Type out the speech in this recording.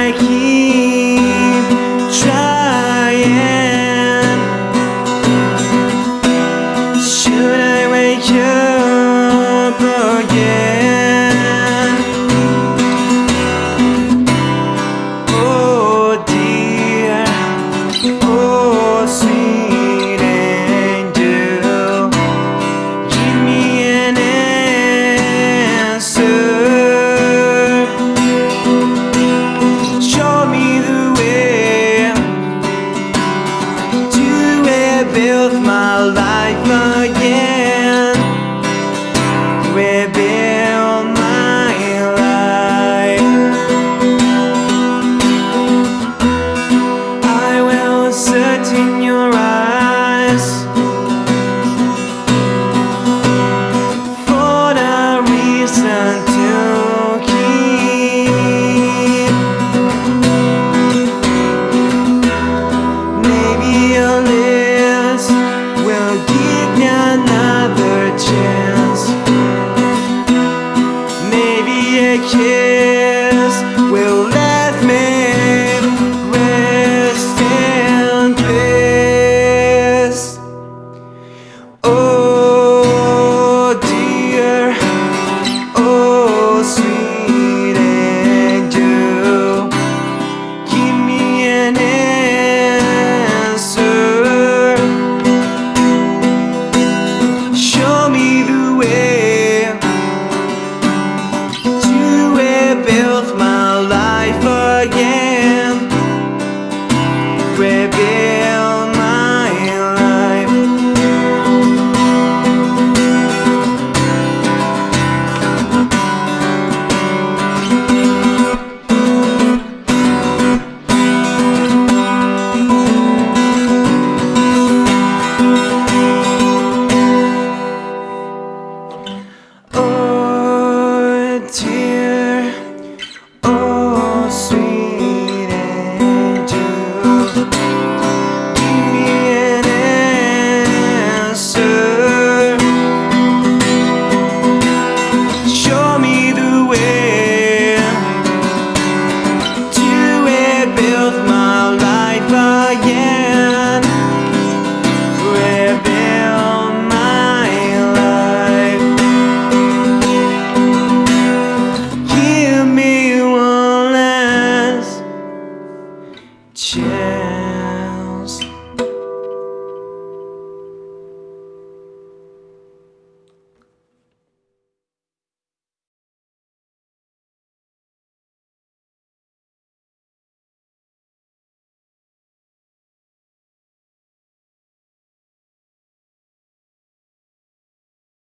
I keep trying? Rebuild my life